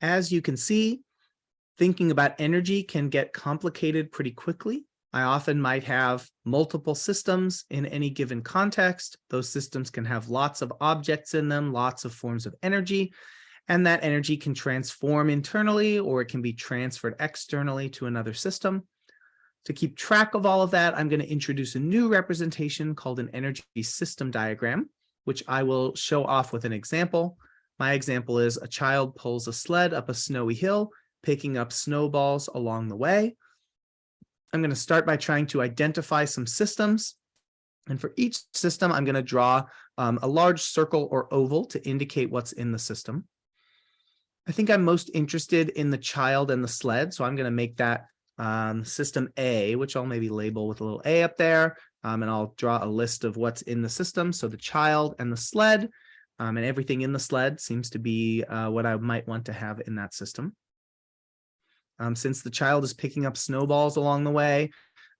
As you can see, thinking about energy can get complicated pretty quickly. I often might have multiple systems in any given context. Those systems can have lots of objects in them, lots of forms of energy, and that energy can transform internally or it can be transferred externally to another system. To keep track of all of that, I'm going to introduce a new representation called an energy system diagram, which I will show off with an example. My example is a child pulls a sled up a snowy hill, picking up snowballs along the way. I'm going to start by trying to identify some systems. And for each system, I'm going to draw um, a large circle or oval to indicate what's in the system. I think I'm most interested in the child and the sled, so I'm going to make that um, system A, which I'll maybe label with a little A up there, um, and I'll draw a list of what's in the system. So the child and the sled, um, and everything in the sled seems to be uh, what I might want to have in that system. Um, since the child is picking up snowballs along the way,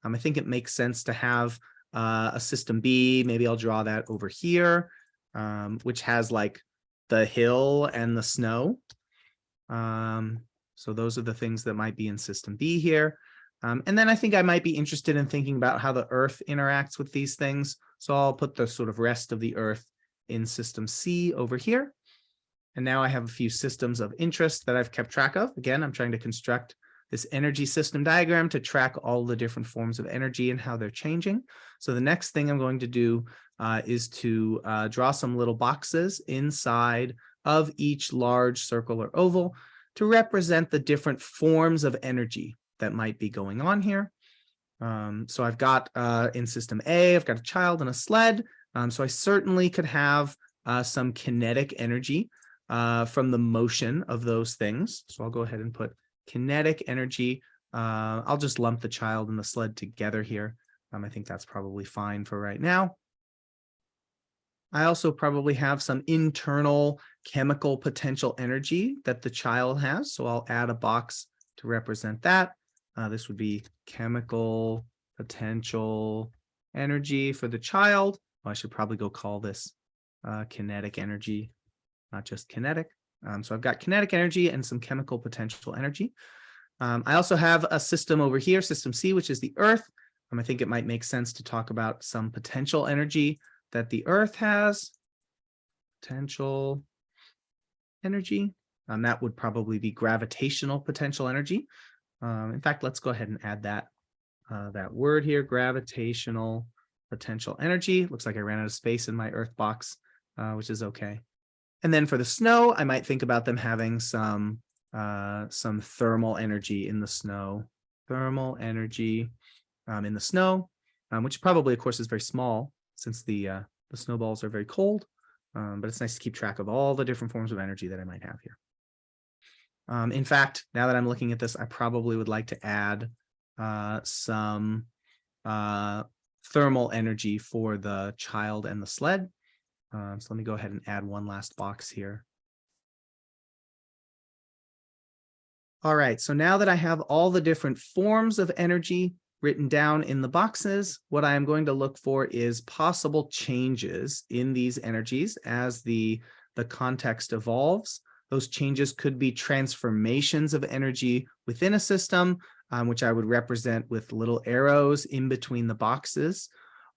um, I think it makes sense to have uh, a system B. Maybe I'll draw that over here, um, which has like the hill and the snow. Um, so those are the things that might be in system B here. Um, and then I think I might be interested in thinking about how the earth interacts with these things. So I'll put the sort of rest of the earth in system C over here. And now I have a few systems of interest that I've kept track of. Again, I'm trying to construct this energy system diagram to track all the different forms of energy and how they're changing. So the next thing I'm going to do uh, is to uh, draw some little boxes inside of each large circle or oval to represent the different forms of energy that might be going on here. Um, so I've got uh, in system A, I've got a child and a sled. Um, so I certainly could have uh, some kinetic energy uh, from the motion of those things. So I'll go ahead and put kinetic energy. Uh, I'll just lump the child and the sled together here. Um, I think that's probably fine for right now. I also probably have some internal chemical potential energy that the child has. So I'll add a box to represent that. Uh, this would be chemical potential energy for the child. Well, I should probably go call this uh, kinetic energy, not just kinetic. Um, so I've got kinetic energy and some chemical potential energy. Um, I also have a system over here, system C, which is the Earth. Um, I think it might make sense to talk about some potential energy that the Earth has. Potential energy. Um, that would probably be gravitational potential energy. Um, in fact, let's go ahead and add that uh, that word here, gravitational potential energy. Looks like I ran out of space in my Earth box, uh, which is okay. And then for the snow, I might think about them having some uh, some thermal energy in the snow, thermal energy um, in the snow, um, which probably, of course, is very small since the uh, the snowballs are very cold. Um, but it's nice to keep track of all the different forms of energy that I might have here. Um, in fact, now that I'm looking at this, I probably would like to add uh, some uh, thermal energy for the child and the sled. Um, so let me go ahead and add one last box here. All right, so now that I have all the different forms of energy written down in the boxes, what I am going to look for is possible changes in these energies as the, the context evolves. Those changes could be transformations of energy within a system, um, which I would represent with little arrows in between the boxes,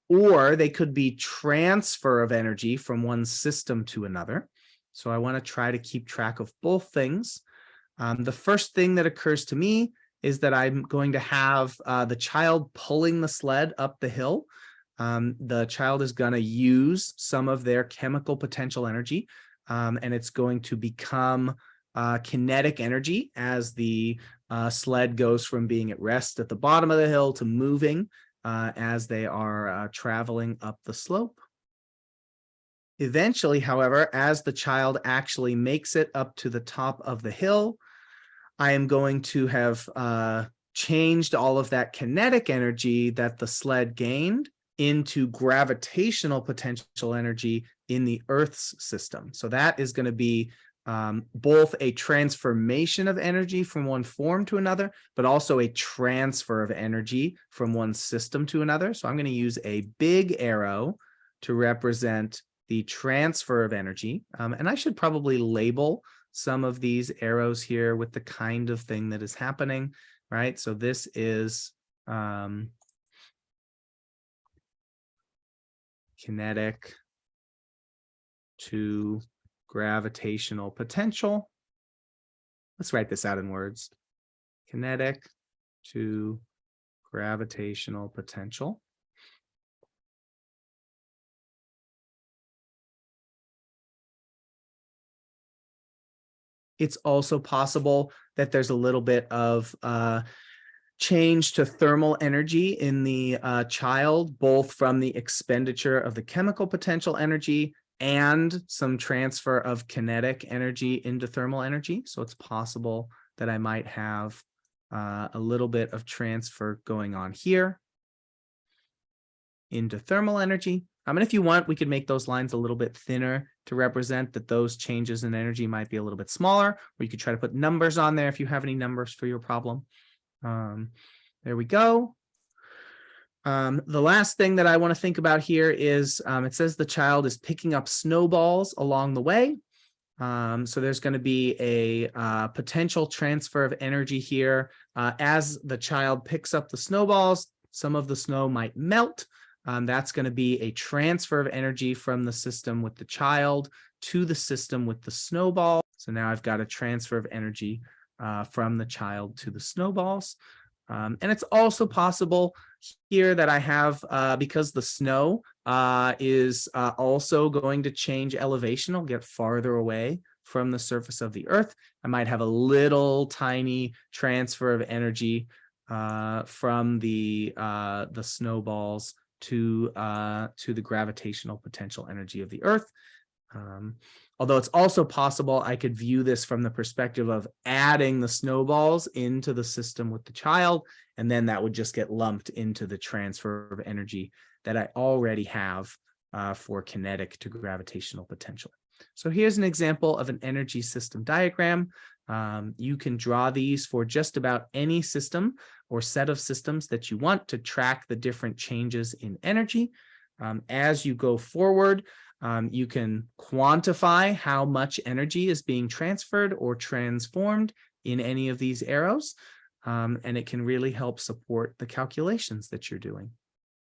or they could be transfer of energy from one system to another. So I want to try to keep track of both things. Um, the first thing that occurs to me is that I'm going to have uh, the child pulling the sled up the hill. Um, the child is going to use some of their chemical potential energy um, and it's going to become uh, kinetic energy as the uh, sled goes from being at rest at the bottom of the hill to moving uh, as they are uh, traveling up the slope. Eventually, however, as the child actually makes it up to the top of the hill, I am going to have uh, changed all of that kinetic energy that the sled gained into gravitational potential energy in the Earth's system. So that is going to be um, both a transformation of energy from one form to another, but also a transfer of energy from one system to another. So I'm going to use a big arrow to represent the transfer of energy. Um, and I should probably label some of these arrows here with the kind of thing that is happening, right? So this is um, kinetic to gravitational potential. Let's write this out in words. Kinetic to gravitational potential. It's also possible that there's a little bit of uh, change to thermal energy in the uh, child, both from the expenditure of the chemical potential energy and some transfer of kinetic energy into thermal energy. So it's possible that I might have uh, a little bit of transfer going on here into thermal energy. I mean, if you want, we could make those lines a little bit thinner to represent that those changes in energy might be a little bit smaller, or you could try to put numbers on there if you have any numbers for your problem. Um, there we go. Um, the last thing that I want to think about here is um, it says the child is picking up snowballs along the way. Um, so there's going to be a uh, potential transfer of energy here. Uh, as the child picks up the snowballs, some of the snow might melt. Um, that's going to be a transfer of energy from the system with the child to the system with the snowball. So now I've got a transfer of energy uh, from the child to the snowballs. Um, and it's also possible here that I have, uh, because the snow uh, is uh, also going to change elevation, I'll get farther away from the surface of the earth. I might have a little tiny transfer of energy uh, from the, uh, the snowballs to, to the gravitational potential energy of the earth. Um, Although it's also possible I could view this from the perspective of adding the snowballs into the system with the child, and then that would just get lumped into the transfer of energy that I already have uh, for kinetic to gravitational potential. So here's an example of an energy system diagram. Um, you can draw these for just about any system or set of systems that you want to track the different changes in energy. Um, as you go forward, um, you can quantify how much energy is being transferred or transformed in any of these arrows, um, and it can really help support the calculations that you're doing.